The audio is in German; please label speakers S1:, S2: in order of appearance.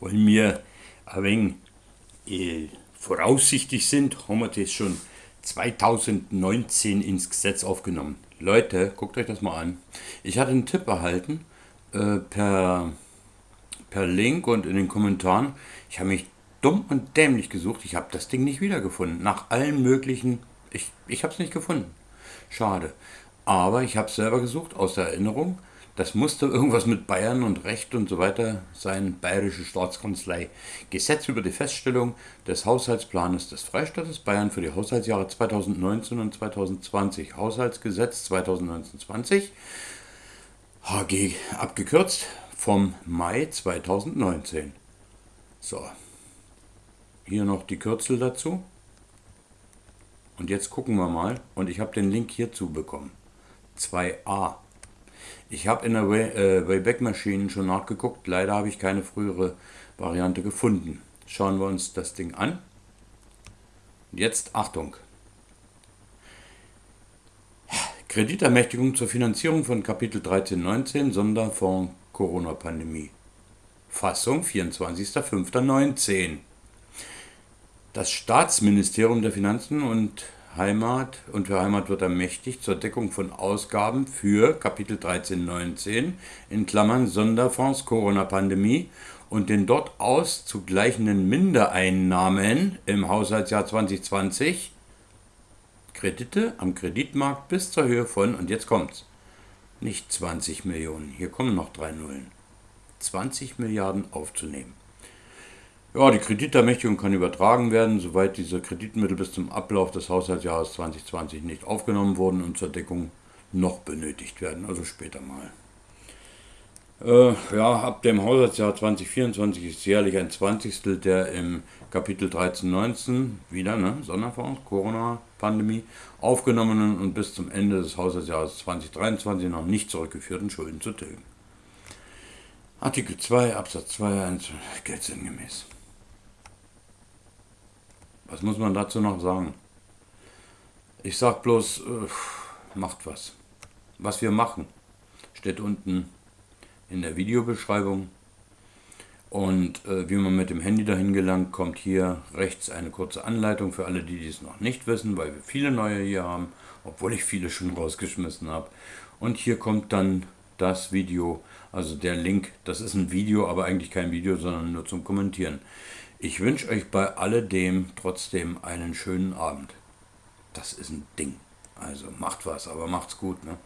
S1: Weil wir ein wenig äh, voraussichtig sind, haben wir das schon 2019 ins Gesetz aufgenommen. Leute, guckt euch das mal an. Ich hatte einen Tipp erhalten äh, per, per Link und in den Kommentaren. Ich habe mich dumm und dämlich gesucht. Ich habe das Ding nicht wiedergefunden. Nach allen möglichen. Ich, ich habe es nicht gefunden. Schade. Aber ich habe es selber gesucht aus der Erinnerung. Das musste irgendwas mit Bayern und Recht und so weiter sein. Bayerische Staatskanzlei. Gesetz über die Feststellung des Haushaltsplanes des Freistaates Bayern für die Haushaltsjahre 2019 und 2020. Haushaltsgesetz 2019-20. HG abgekürzt vom Mai 2019. So. Hier noch die Kürzel dazu. Und jetzt gucken wir mal. Und ich habe den Link hierzu bekommen. 2a. Ich habe in der Way, äh, Wayback Machine schon nachgeguckt. Leider habe ich keine frühere Variante gefunden. Schauen wir uns das Ding an. Jetzt Achtung. Kreditermächtigung zur Finanzierung von Kapitel 1319 Sonderfonds Corona-Pandemie. Fassung 24.05.19. Das Staatsministerium der Finanzen und Heimat und für Heimat wird ermächtigt zur Deckung von Ausgaben für Kapitel 1319 in Klammern Sonderfonds Corona-Pandemie und den dort auszugleichenden Mindereinnahmen im Haushaltsjahr 2020 Kredite am Kreditmarkt bis zur Höhe von, und jetzt kommt's, nicht 20 Millionen, hier kommen noch drei Nullen, 20 Milliarden aufzunehmen. Ja, die Kreditermächtigung kann übertragen werden, soweit diese Kreditmittel bis zum Ablauf des Haushaltsjahres 2020 nicht aufgenommen wurden und zur Deckung noch benötigt werden, also später mal. Äh, ja, ab dem Haushaltsjahr 2024 ist jährlich ein Zwanzigstel der im Kapitel 1319, wieder, ne, Sonderfonds, Corona-Pandemie, aufgenommenen und bis zum Ende des Haushaltsjahres 2023 noch nicht zurückgeführten Schulden zu tilgen. Artikel 2 Absatz 2 1 gilt sinngemäß. Was muss man dazu noch sagen? Ich sag bloß, äh, macht was. Was wir machen, steht unten in der Videobeschreibung. Und äh, wie man mit dem Handy dahin gelangt, kommt hier rechts eine kurze Anleitung für alle, die dies noch nicht wissen, weil wir viele neue hier haben, obwohl ich viele schon rausgeschmissen habe. Und hier kommt dann das Video, also der Link. Das ist ein Video, aber eigentlich kein Video, sondern nur zum Kommentieren. Ich wünsche euch bei alledem trotzdem einen schönen Abend. Das ist ein Ding. Also macht was, aber macht's gut, ne?